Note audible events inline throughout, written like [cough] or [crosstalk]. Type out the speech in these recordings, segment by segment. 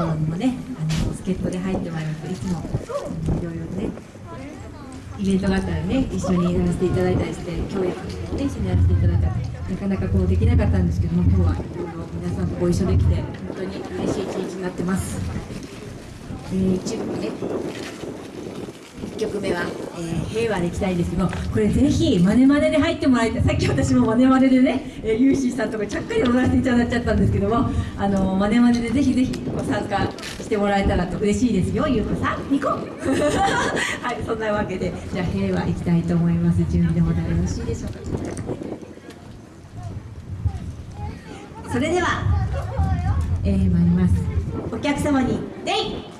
頃にもねあの助っ人で入ってもらいますいつもいろいろねイベントがあったらね一緒にやらせていただいたりして共演をね一緒にやらせていただいたりなかなかこうできなかったんですけども今日はいろいろ皆さんとご一緒できて本当に嬉しい一日になってます。えー、一部ね曲目は、えー平和でいきたいんですけどこれぜひマネマネで入ってもらいたい。さっき私もマネマネでね、えー、ユーシーさんとかちゃっかり踊らせていただいちゃったんですけどもあのマネマネでぜひぜひご参加してもらえたらと嬉しいですよ。ゆうこさんニコ [laughs] はいそんなわけでじゃあ平和いきたいと思います。準備のほどよろしいでしょうか。それでは、えー、参ります。お客様にデイ。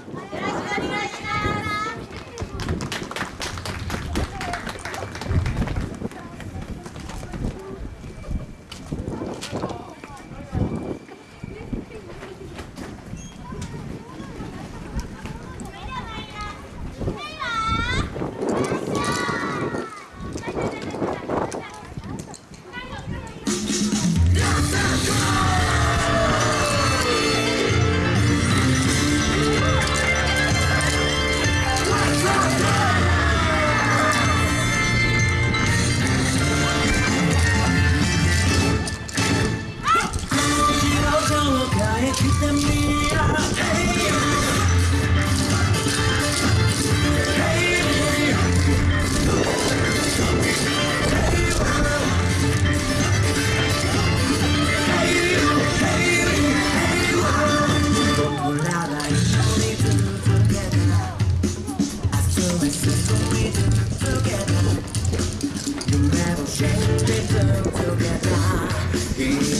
ここに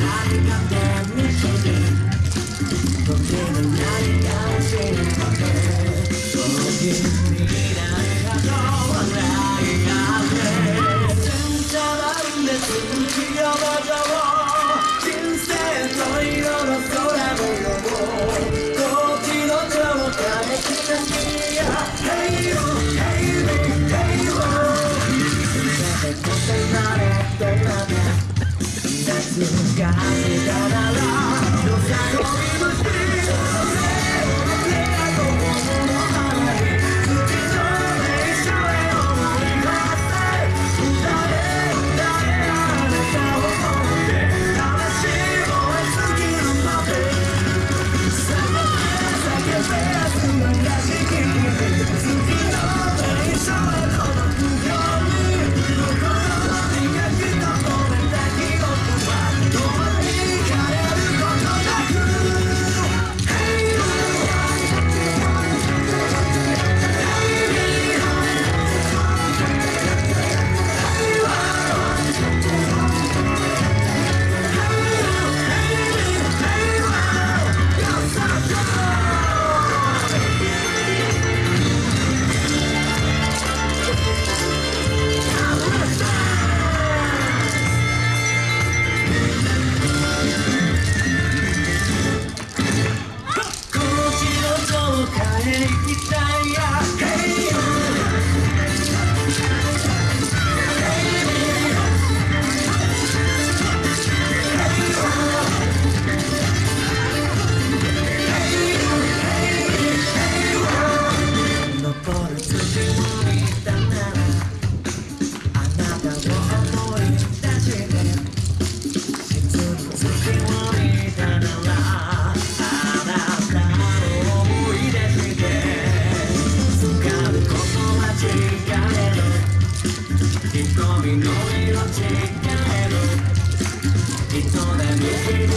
私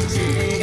は